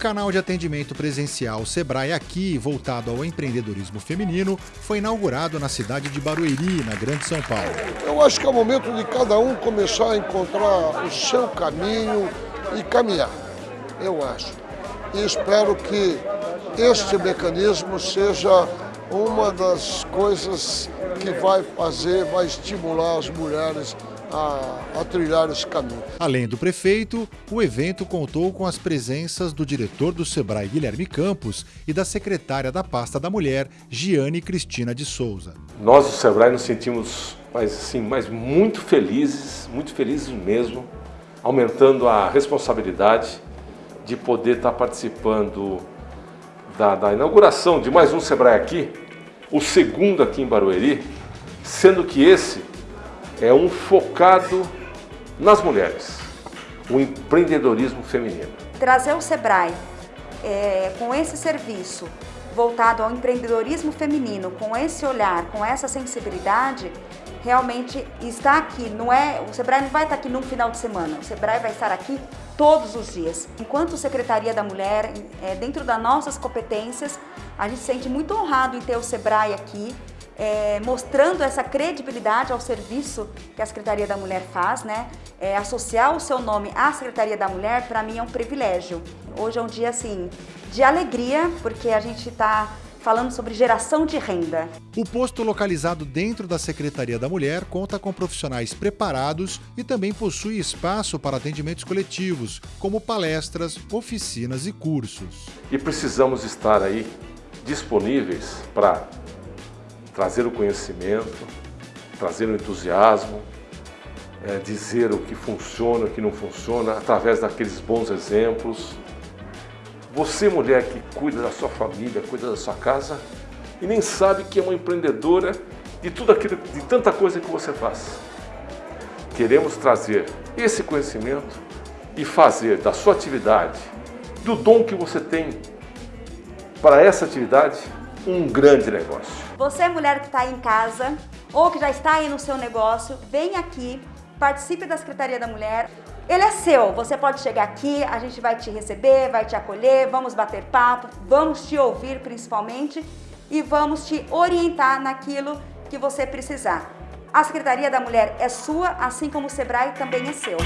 canal de atendimento presencial Sebrae Aqui, voltado ao empreendedorismo feminino, foi inaugurado na cidade de Barueri, na Grande São Paulo. Eu acho que é o momento de cada um começar a encontrar o seu caminho e caminhar, eu acho. E espero que este mecanismo seja uma das coisas que vai fazer, vai estimular as mulheres a, a, trilhar esse caminho. Além do prefeito, o evento contou com as presenças do diretor do Sebrae, Guilherme Campos, e da secretária da pasta da mulher, Giane Cristina de Souza. Nós do Sebrae nos sentimos mas, assim, mas muito felizes, muito felizes mesmo, aumentando a responsabilidade de poder estar participando da, da inauguração de mais um Sebrae aqui, o segundo aqui em Barueri, sendo que esse é um focado nas mulheres, o empreendedorismo feminino. Trazer o Sebrae é, com esse serviço voltado ao empreendedorismo feminino, com esse olhar, com essa sensibilidade, realmente está aqui. Não é, o Sebrae não vai estar aqui num final de semana, o Sebrae vai estar aqui todos os dias. Enquanto Secretaria da Mulher, é, dentro das nossas competências, a gente se sente muito honrado em ter o Sebrae aqui, é, mostrando essa credibilidade ao serviço que a Secretaria da Mulher faz, né? É, associar o seu nome à Secretaria da Mulher, para mim é um privilégio. Hoje é um dia, assim, de alegria, porque a gente está falando sobre geração de renda. O posto localizado dentro da Secretaria da Mulher conta com profissionais preparados e também possui espaço para atendimentos coletivos, como palestras, oficinas e cursos. E precisamos estar aí disponíveis para trazer o conhecimento, trazer o entusiasmo, é, dizer o que funciona, o que não funciona, através daqueles bons exemplos. Você, mulher que cuida da sua família, cuida da sua casa e nem sabe que é uma empreendedora de tudo aquilo, de tanta coisa que você faz. Queremos trazer esse conhecimento e fazer da sua atividade, do dom que você tem para essa atividade, um grande negócio. Você, mulher que está em casa ou que já está aí no seu negócio, vem aqui, participe da Secretaria da Mulher. Ele é seu, você pode chegar aqui, a gente vai te receber, vai te acolher, vamos bater papo, vamos te ouvir principalmente e vamos te orientar naquilo que você precisar. A Secretaria da Mulher é sua, assim como o Sebrae também é seu.